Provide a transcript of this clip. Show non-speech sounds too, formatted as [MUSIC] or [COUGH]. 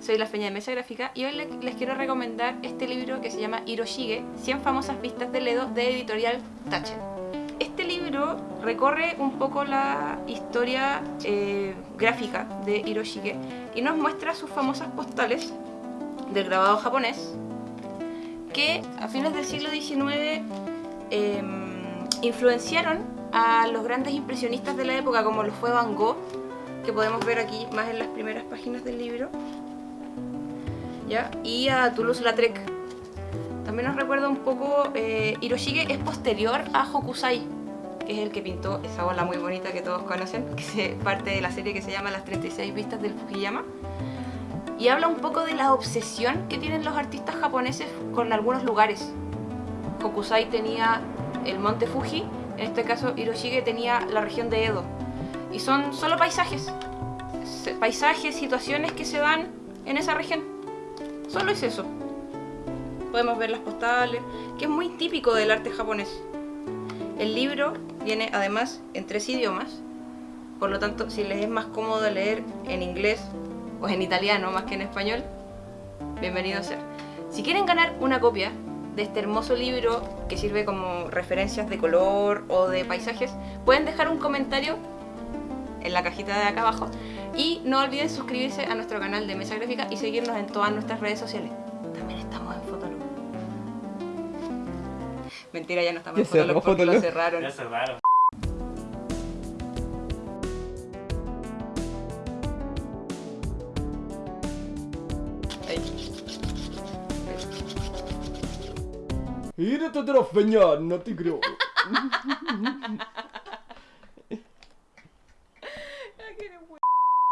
soy la Feña de Mesa Gráfica y hoy le- les quiero recomendar este libro que se llama Hiroshige, 100 famosas vistas del Edo de editorial Tachen. Este libro recorre un poco la historia eh, gráfica de Hiroshige y nos muestra sus famosas postales del grabado japonés que a fines del siglo XIX eh, influenciaron a los grandes impresionistas de la época como lo fue Van Gogh que podemos ver aquí más en las primeras páginas del libro ¿ya? y a Toulouse-Lautrec también nos recuerda un poco eh, Hiroshige es posterior a Hokusai que es el que pintó esa bola muy bonita que todos conocen que es parte de la serie que se llama Las 36 vistas del Fukuyama y habla un poco de la obsesión que tienen los artistas japoneses con algunos lugares. Hokusai tenía el monte Fuji en este caso Hiroshige tenía la región de Edo. Y son solo paisajes paisajes, situaciones que se dan en esa región solo es eso. Podemos ver las postales que es muy típico del arte japonés. El libro viene además en tres idiomas. Por lo tanto si les es más cómodo leer en inglés o en italiano más que en español bienvenido sea si quieren ganar una copia de este hermoso libro que sirve como referencias de color o de paisajes pueden dejar un comentario en la cajita de acá abajo. Y no olviden suscribirse a nuestro canal de Mesa Gráfica y seguirnos en todas nuestras redes sociales. También estamos en Fotolog. Mentira, ya no estamos en Fotolog porque Fotolog. lo cerraron. Ya cerraron. De la no te creo. [LAUGHS]